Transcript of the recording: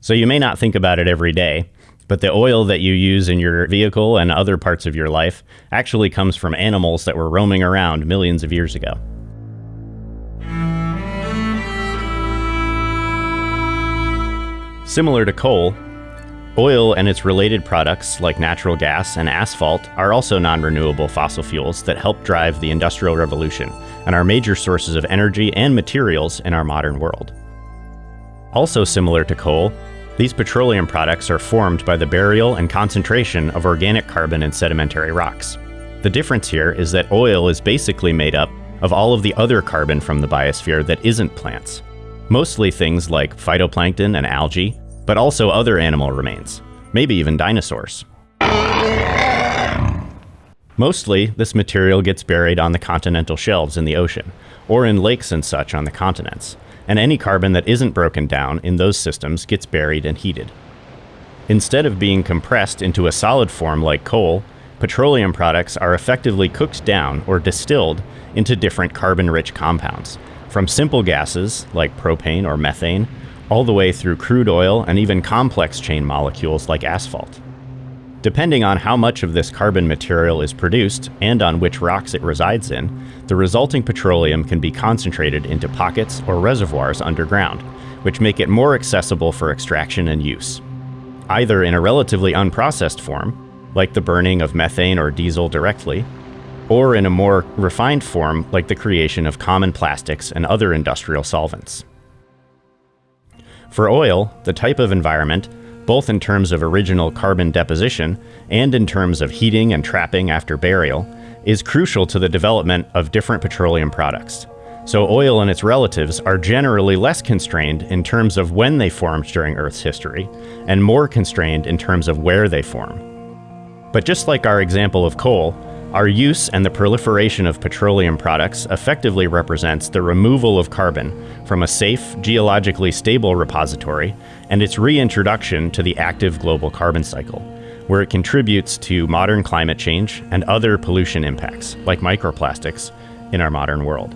So you may not think about it every day, but the oil that you use in your vehicle and other parts of your life actually comes from animals that were roaming around millions of years ago. Similar to coal, oil and its related products like natural gas and asphalt are also non renewable fossil fuels that help drive the Industrial Revolution and are major sources of energy and materials in our modern world. Also similar to coal, these petroleum products are formed by the burial and concentration of organic carbon in sedimentary rocks. The difference here is that oil is basically made up of all of the other carbon from the biosphere that isn't plants. Mostly things like phytoplankton and algae, but also other animal remains, maybe even dinosaurs. Mostly, this material gets buried on the continental shelves in the ocean, or in lakes and such on the continents, and any carbon that isn't broken down in those systems gets buried and heated. Instead of being compressed into a solid form like coal, petroleum products are effectively cooked down or distilled into different carbon rich compounds, from simple gases like propane or methane, all the way through crude oil and even complex chain molecules like asphalt. Depending on how much of this carbon material is produced and on which rocks it resides in, the resulting petroleum can be concentrated into pockets or reservoirs underground, which make it more accessible for extraction and use. Either in a relatively unprocessed form, like the burning of methane or diesel directly, or in a more refined form like the creation of common plastics and other industrial solvents. For oil, the type of environment, both in terms of original carbon deposition and in terms of heating and trapping after burial, is crucial to the development of different petroleum products. So, oil and its relatives are generally less constrained in terms of when they formed during Earth's history, and more constrained in terms of where they form. But just like our example of coal, our use and the proliferation of petroleum products effectively represents the removal of carbon from a safe, geologically stable repository and its reintroduction to the active global carbon cycle, where it contributes to modern climate change and other pollution impacts, like microplastics, in our modern world.